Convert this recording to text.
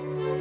you